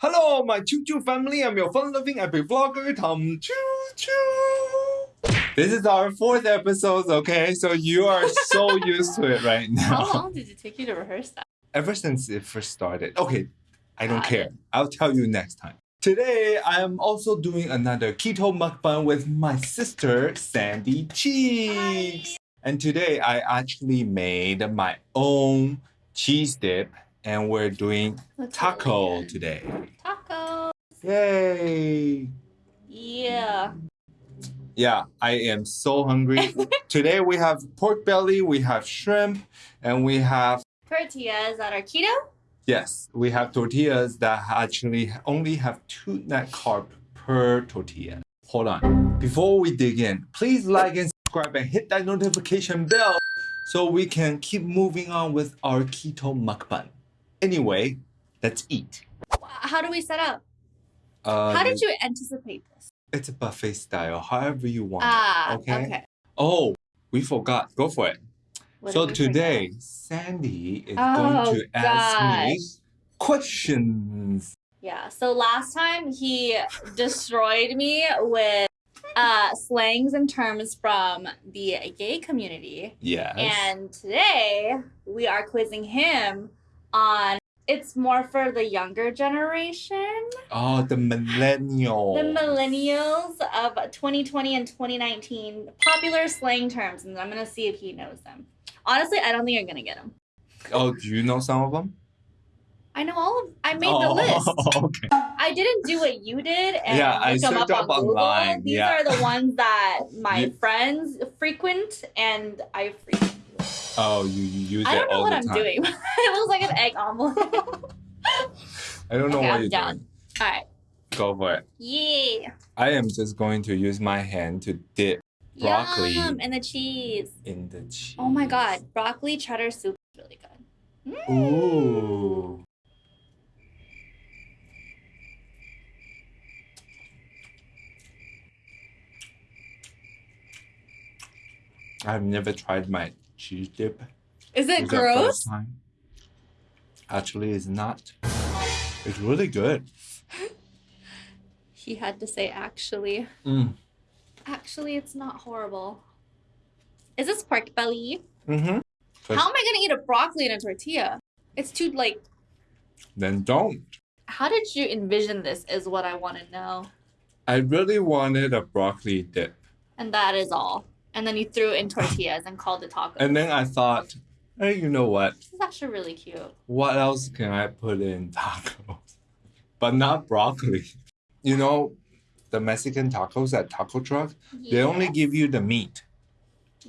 Hello, my Choo Choo family. I'm your fun-loving epic vlogger, Tom Choo Choo. This is our fourth episode, okay? So you are so used to it right now. How long did it take you to rehearse that? Ever since it first started. Okay, I don't Got care. it. I'll tell you next time. Today, I am also doing another keto mukbang with my sister, Sandy Cheeks. And today, I actually made my own cheese dip, and we're doing taco today. Taco. Yay! Yeah. Yeah, I am so hungry. Today we have pork belly, we have shrimp, and we have Tortillas that are keto. yes, we have tortillas that actually only have two net carb per tortilla. Hold on. Before we dig in, please like and subscribe and hit that notification bell so we can keep moving on with our keto mukbang. Anyway, let's eat. How do we set up? Uh, How did you anticipate this? It's a buffet style, however you want. Ah, okay. okay. Oh, we forgot. Go for it. What so today, Sandy is Oh, going to ask me questions. Yeah. So last time he destroyed me with uh slangs and terms from the gay community. Yes. And today we are quizzing him on it's more for the younger generation. oh, the millennial. The millennials of 2020 and 2019 popular slang terms, and I'm gonna see if he knows them. Honestly, I don't think you're gonna get them. Oh, do you know some of them? I know all of. I made oh, the list. okay. I didn't do what you did and Yeah, I them up, up on Google. online, These yeah. are the ones that my friends frequent, and I frequent. Oh, you, you use I it don't know what I'm doing. it looks like an egg omelet. I don't know Okay, what I'm you're down. doing. all right. Go for it. Yeah. I am just going to use my hand to dip Broccoli. Yum, and the cheese. in the cheese. Oh my god, broccoli cheddar soup is really good. Mm. Ooh. I've never tried my cheese dip. Is it gross? Actually, it's not. It's really good. He had to say actually. Mm. Actually, it's not horrible. Is this pork belly? Mm-hmm. How am I gonna eat a broccoli and a tortilla? It's too like. Then don't. How did you envision this? Is what I want to know. I really wanted a broccoli dip. And that is all. And then you threw in tortillas and called it tacos. And then I thought, hey, you know what? this is actually really cute. What else can I put in tacos? But not broccoli. You know, the Mexican tacos at taco truck, they only give you the meat.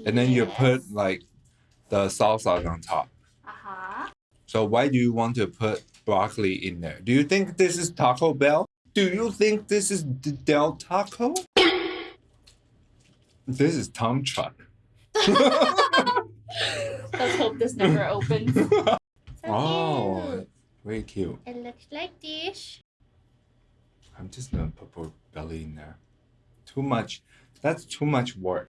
And then you put like the salsa on top. Uh-huh. So why do you want to put broccoli in there? Do you think this is Taco Bell? Do you think this is D- Del Taco? This is Tom Chuck. Let's hope this never opens. So oh, cute. very cute. It looks like this. I'm just gonna put pork belly in there. Too much. That's too much work.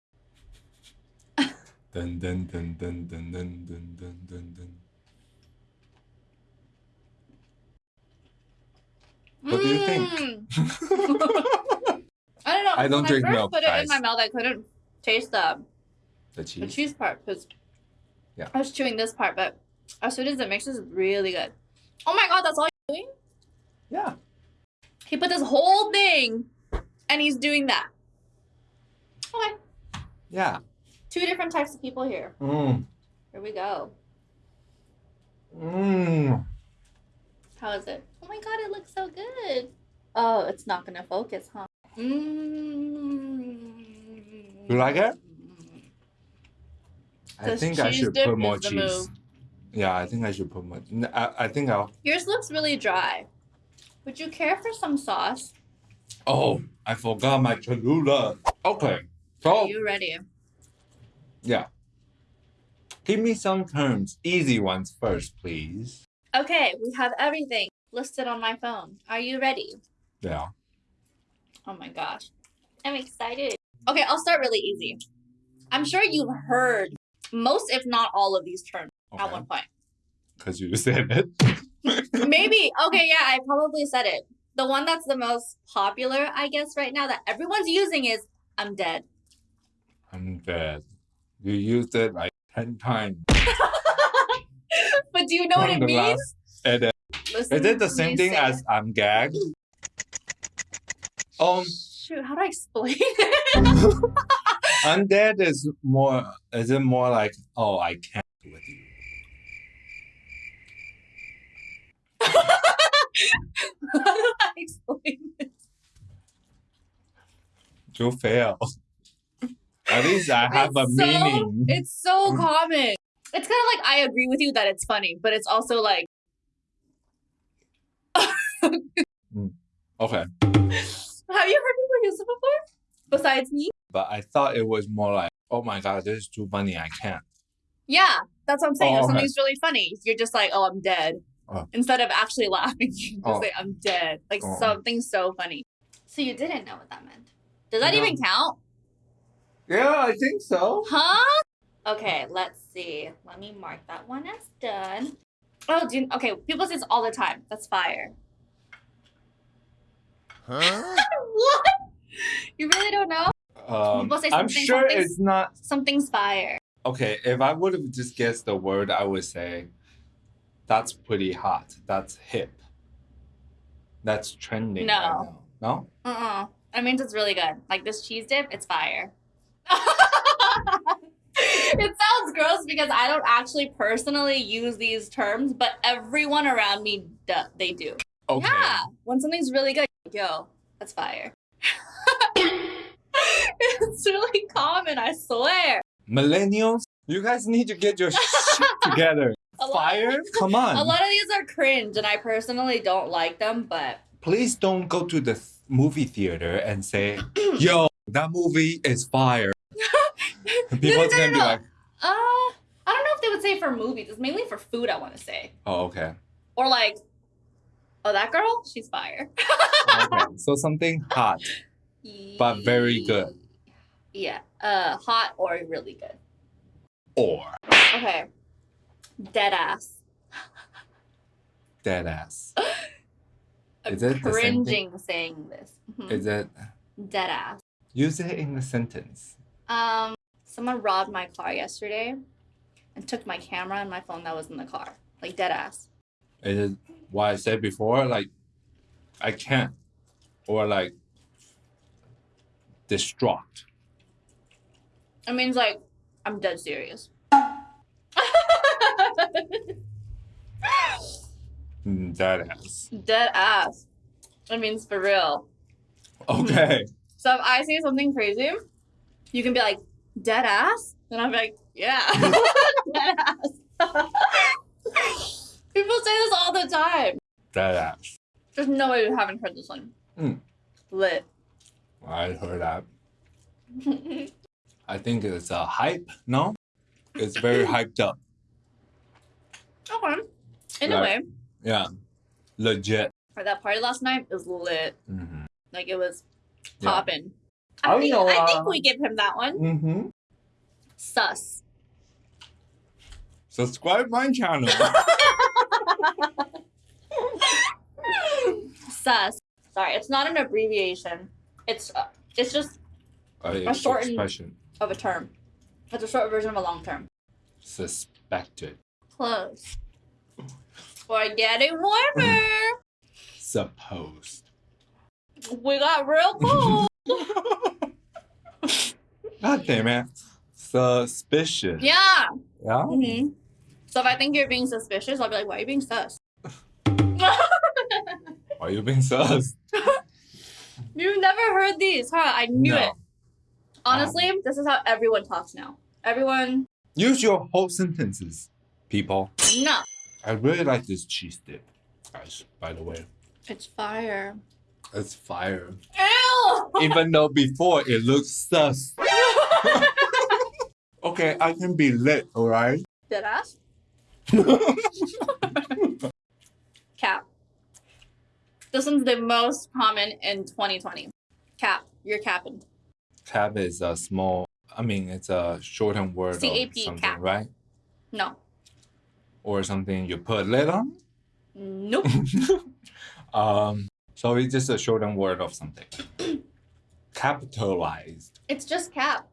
dun dun dun dun dun dun dun dun dun dun. What do you think? Mm. I don't know. I don't when drink I first milk, put it in my mouth, I couldn't taste the, the cheese, the cheese. part because Yeah. I was chewing this part, but as soon as it mixes, it's really good. Oh my god, that's all you're doing? Yeah. He put this whole thing and he's doing that. Okay. Yeah. Two different types of people here. Mm. Here we go. Mm. How is it? Oh my god, it looks so good. Oh, it's not gonna focus, huh? Mmm. You like it? I think I should put more cheese. move. Yeah, I think I should put more. I think I'll. Yours looks really dry. Would you care for some sauce? Oh, I forgot my Cholula. Okay. So. Are you ready? yeah. Give me some terms, easy ones first, please. Okay, we have everything listed on my phone. Are you ready? Yeah. Oh my gosh. I'm excited. Okay, I'll start really easy. I'm sure you've heard most, if not all, of these terms at one point. Because you said it. Maybe. Okay, yeah, I probably said it. The one that's the most popular, I guess, right now that everyone's using is I'm dead. I'm dead. You used it like 10 times. But do you know what it the means? last edit. Listen Is it the same thing say as. I'm gagged? Um, Shoot, how do I explain it? undead is more, is it more like, oh, I can't with you? how do I explain it? You fail. At least I have a so- meaning. It's so common. It's kind of like I agree with you that it's funny, but it's also like, Okay. have you heard people use it before? Besides me? But I thought it was more like, oh my god, this is too funny, I can't. Yeah, that's what I'm saying. Oh, if okay. something's really funny, you're just like, oh, I'm dead. Oh. Instead of actually laughing, you just Oh. say, I'm dead. Like Oh. something so funny. So you didn't know what that meant. Does that No. even count? Yeah, I think so. Huh? Okay, let's see. Let me mark that one as done. Oh, do you, okay. People say this all the time. That's fire. Huh? what? You really don't know? Um, People say I'm sure something's- it's not. Something's fire. Okay, if I would have just guessed the word, I would say that's pretty hot. That's hip. That's trending. right No. now. No? Uh-uh. It means it's really good. Like this cheese dip, it's fire. it sounds gross because I don't actually personally use these terms, but everyone around me, do, they do. Okay. Yeah, when something's really good, yo, that's fire. it's really common, I swear. Millennials, you guys need to get your shit together. A Fire? Come on. A lot of these are cringe, and I personally don't like them, but Please don't go to the movie theater and say, yo, that movie is fire. People's no, gonna be like, uh, I don't know if they would say for movies. It's mainly for food, I want to say. oh, okay. Or like, oh, that girl, she's fire. okay. So something hot. But very good. Yeah, uh, hot or really good. Or Okay, dead ass. dead ass. Is it the same thing? cringing saying this. Mhm. Is it? Dead ass. Use it in a sentence. Um, someone robbed my car yesterday and took my camera and my phone that was in the car. Like dead ass. Is it what I said before? Like, I can't. Or like, distraught. It means like I'm dead serious. Dead ass. dead ass. It means for real. Okay. So if I say something crazy, you can be like, dead ass? And I'm like, yeah. dead ass. People say this all the time. Dead ass. There's no way you haven't heard this one. Mm. Lit. I heard that. I think it's a hype. No, it's very hyped up. okay. In a way, Yeah, legit. for that party last night, it was lit. Mm-hmm. Like it was Yeah. popping. I I, think, know, I think uh, we give him that one. Mm-hmm. Sus. Subscribe my channel. Sus. Sorry, it's not an abbreviation. It's uh, it's just a A shortened- expression. of a term. It's a short version of a long term. Suspected. Close. We're getting warmer. Supposed. we got real cold. God damn it. Suspicious. yeah. Yeah? hmm So if I think you're being suspicious, I'll be like, why are you being sus? Why are you being sus? You've never heard these, huh? I knew No. it. Honestly, um, this is how everyone talks now. Everyone, Use your whole sentences, people. no. I really like this cheese dip, guys, by the way. It's fire. It's fire. Ew! Even though before it looks sus. Okay, I can be lit, alright? Dead ass? Cap. This one's the most common in 2020. Cap. You're capping. Cap is a small, I mean, it's a shortened word CAP, of something, cap. right? No. Or something you put lid on? Nope. um, so it's just a shortened word of something. Capitalized. It's just cap.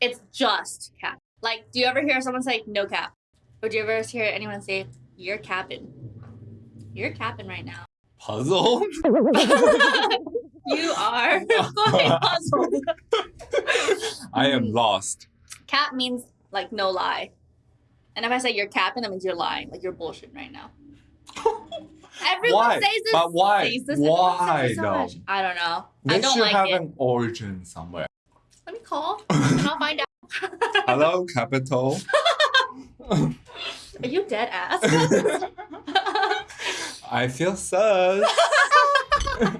It's just cap. Like, do you ever hear someone say no cap? Do you ever hear anyone say, you're capping? You're capping right now. Puzzle. you are puzzled. I am lost. Cap means like no lie. And if I say you're capping, that means you're lying. Like you're bullshitting right now. Everyone Why? says this. But why? says this everyone says Why this so though? I don't know. They I don't should like have it. an origin somewhere. Let me call and I'll find out. Hello, capital. Are you dead ass? I feel sus.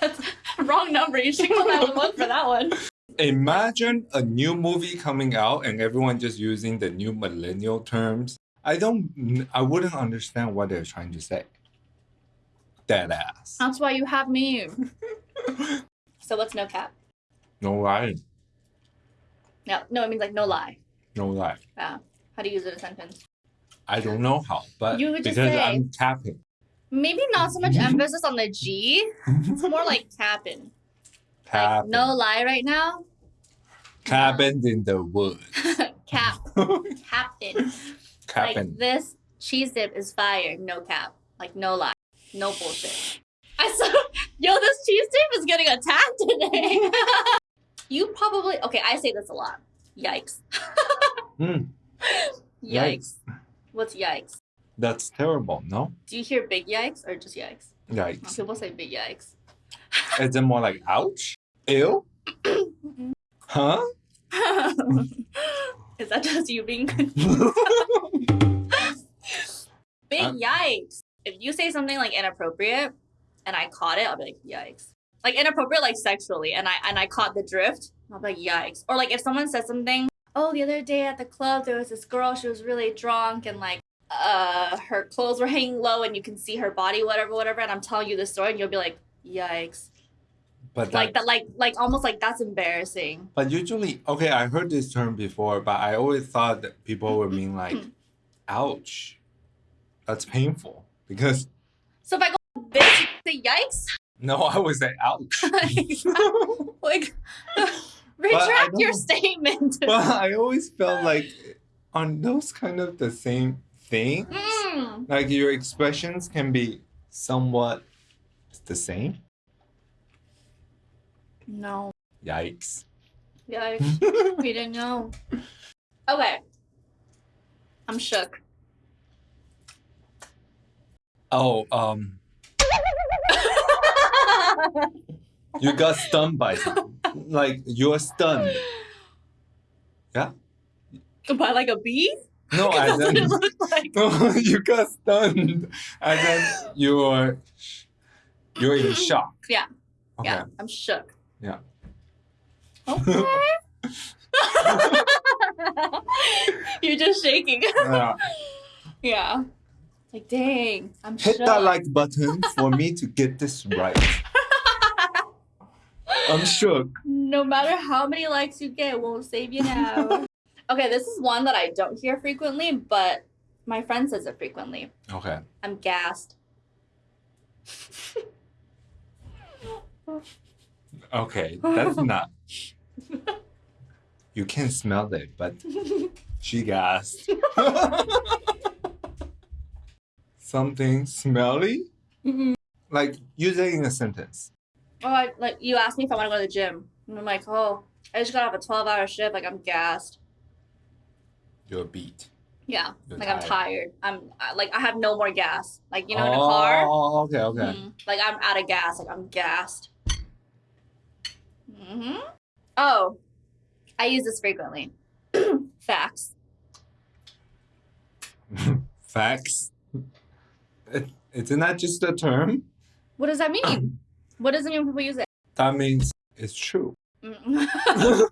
That's wrong number. You should call 911 for that one. Imagine a new movie coming out and everyone just using the new millennial terms. I don't, I wouldn't understand what they're trying to say. Dead ass. That's why you have me. so what's no cap? No lie. No, no, it means like no lie. No lie. Yeah. How do you use it in a sentence? I don't know how, but You because say- I'm capping. Maybe not so much emphasis on the G. It's more like capping. Like, Capping. no lie right now. Cabin in the woods. cap. Captain. Cabin. Like this cheese dip is fire. No cap. Like no lie. No bullshit. I saw yo, this cheese dip is getting attacked today. you probably okay, I say this a lot. Yikes. Mm, Yikes. What's yikes? that's terrible, no? Do you hear big yikes or just yikes? Yikes. People say big yikes. Is it more like ouch? Ew? huh? Is that just you being big Uh, yikes? If you say something like inappropriate and I caught it, I'll be like, yikes. Like inappropriate like sexually and I and I caught the drift, I'll be like, yikes. Or like if someone says something, oh the other day at the club there was this girl, she was really drunk and like uh her clothes were hanging low and you can see her body, whatever, whatever, and I'm telling you the story and you'll be like, yikes. But Like that, like like almost like that's embarrassing. but usually, okay, I heard this term before, but I always thought that people would mean like, ouch. That's painful. Because, So if I go this, you say yikes. No, I was say ouch. like retract your statement. but I always felt like, on those kind of the same thing, Mm. like your expressions can be somewhat the same. No. Yikes. Yikes. we didn't know. Okay. I'm shook. Oh, um, you got stunned by something. like you're stunned. Yeah? By like a bee? No, as in, like. no, you got stunned. And then you're you're in shock. Yeah. Okay. Yeah, I'm shook. Yeah. Okay. You're just shaking. Yeah. yeah. Like, dang, I'm Hit shook. that like button for me to get this right. I'm shook. No matter how many likes you get, won't save you now. okay, this is one that I don't hear frequently, but my friend says it frequently. Okay. I'm gassed. Okay. That's not. You can smell it, but she gasped. Something smelly? Mhm. Like use it in a sentence. Oh, I, like you asked me if I want to go to the gym, and I'm like, oh, I just got off a 12 hour shift. Like I'm gassed. You're beat. Yeah, You're like I'm tired. I'm I- like I have no more gas. Like you know, in a car. oh, okay, okay. Mhm. Like I'm out of gas. Like I'm gassed. hmm Oh, I use this frequently. Facts. Facts. It, isn't that just a term? What does that mean? what does it mean people use it? That means it's true. Mm.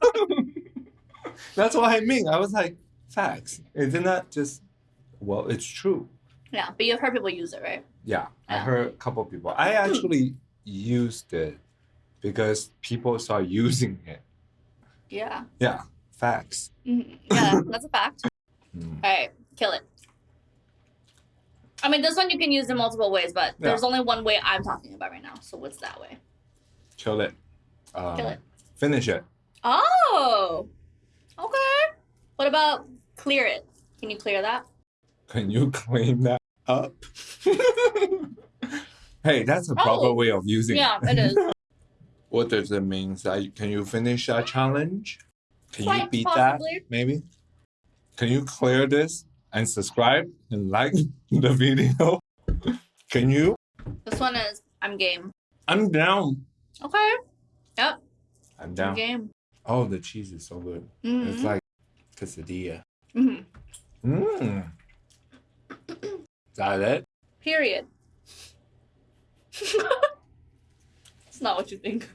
That's what I mean. I was like, facts. Isn't that just, well, it's true. yeah, but you've heard people use it, right? Yeah, I heard a couple people. I actually used it because people start using it. Yeah. Yeah, facts. Mhm. Yeah, that's a fact. Mm. All right, kill it. I mean, this one you can use in multiple ways, but there's only one way I'm talking about right now. So what's that way? Kill it. Um, Kill it. Finish it. Oh, okay. What about clear it? Can you clear that? Can you clean that up? hey, that's a proper Oh. way of using Yeah, it. it is. What does it mean? That can you finish that challenge? Can you beat possibly. that? Maybe. Can you clear this and subscribe and like the video? Can you? This one is I'm game. I'm down. Okay. Yep. I'm I'm down. game. Oh, the cheese is so good. It's Mm-hmm. like quesadilla. hmm Mmm. Is that it? Period. it's not what you think.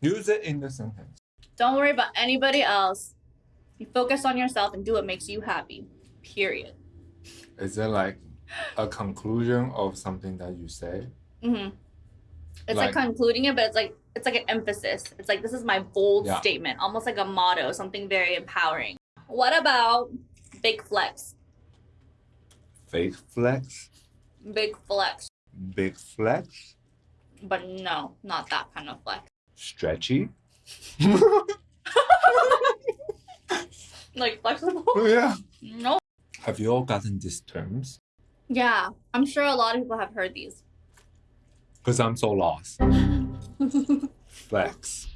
Use it in the sentence. Don't worry about anybody else. You focus on yourself and do what makes you happy. Period. Is it like a conclusion of something that you say? hmm It's like, Like- concluding it, but it's like it's like an emphasis. It's like this is my bold Yeah. statement, almost like a motto, something very empowering. What about big flex? Fake flex? Big flex, Big flex? but no, not that kind of flex. Stretchy? Like flexible? yeah. no. Have you all gotten these terms? Yeah, I'm sure a lot of people have heard these. Because I'm so lost. Flex.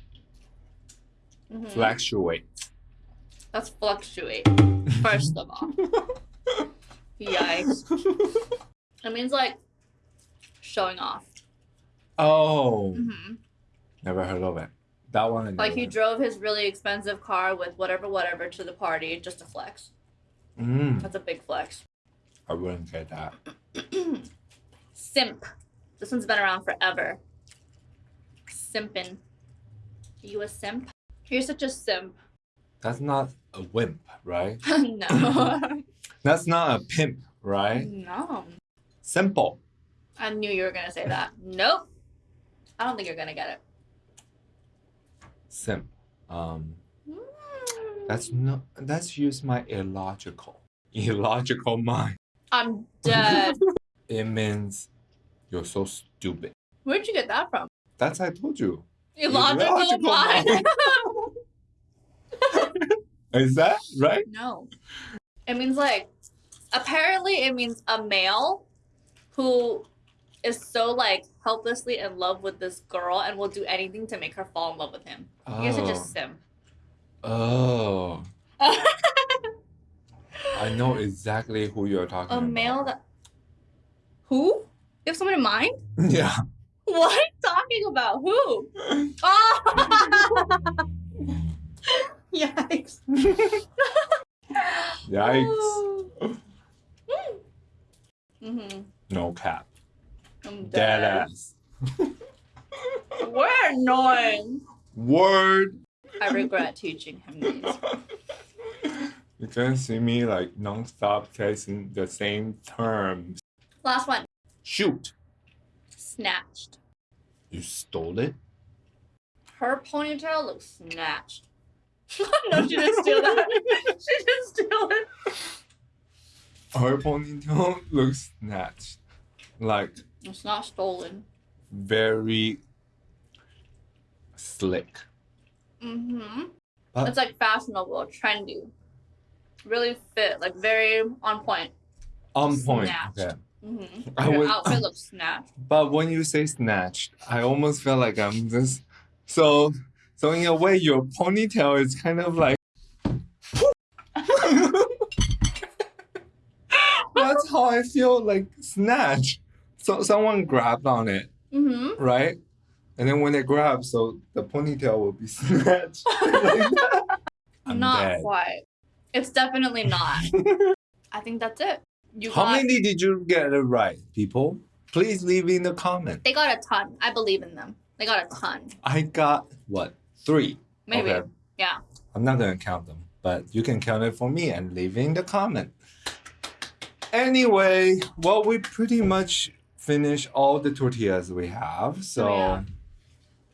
Mhm. Fluctuate. That's fluctuate. First of all, yikes. It means like showing off. Oh. hmm Never heard of it. That one Like he drove his really expensive car with whatever, whatever to the party just to flex. Mm, That's a big flex. I wouldn't get that. Simp. This one's been around forever. Simpin. Are you a simp? You're such a simp. That's not a wimp, right? no. That's not a pimp, right? no. Simple. I knew you were gonna say that. Nope. I don't think you're gonna get it. Simp. Um. That's not. That's use my illogical, illogical mind. I'm dead. It means you're so stupid. Where'd you get that from? That's I told you. Illogical, Illogical mind. Is that right? no. It means like apparently it means a male who is so like helplessly in love with this girl and will do anything to make her fall in love with him. You're such oh. a sim. Oh, I know exactly who you're talking about. a about. male that who? You have someone in mind? Yeah. What are you talking about? Who? Oh! Yikes. Yikes. mm-hmm. No cap. I'm Dead dead. ass. We're annoying. Word. I regret teaching him these. You can see me like non-stop chasing the same terms. Last one. Shoot. Snatched. You stole it? Her ponytail looks snatched. no, she didn't steal that. she didn't steal it. Her ponytail looks snatched. Like It's not stolen. very slick. Mm-hmm. But- It's like fashionable, trendy. Really fit, like very on point. On point. Snatched. Okay. Mm-hmm. I Your would- outfit looks snatched. But when you say snatched, I almost feel like I'm just so so in a way your ponytail is kind of like That's how I feel like snatch. So someone grabbed on it, Mm-hmm. right? And then when they grab, so the ponytail will be snatched. like. I'm not dead. quite. It's definitely not. I think that's it. You How got, many did you get it right, people? Please leave in the comment. They got a ton. I believe in them. They got a ton. I got what? Three. Maybe. Okay. Yeah. I'm not gonna count them, but you can count it for me and leave in the comment. Anyway, well, we pretty much finished all the tortillas we have, so Oh, yeah.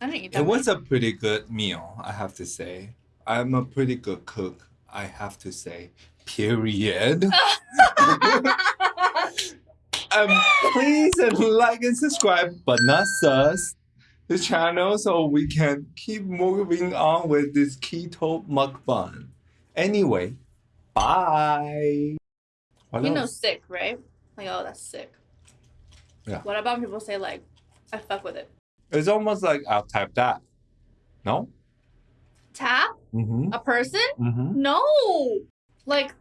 I didn't eat it that. was a pretty good meal, I have to say. I'm a pretty good cook, I have to say. Period. um, please and like and subscribe, but not sus the channel so we can keep moving on with this keto mukbang. Anyway, bye. What You know, else? sick, right? Like, oh, that's sick. Yeah. What about when people say like, I fuck with it? It's almost like I'll type that. No? Tap Mm-hmm. a person? Mm-hmm. No. Like,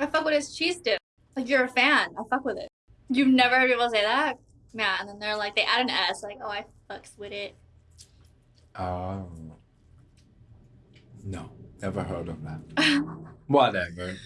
I fuck with his cheese dip. Like, you're a fan. I fuck with it. You've never heard people say that? Yeah, and then they're like, they add an S, like, oh, I fucks with it. Um, no, never heard of that. Whatever.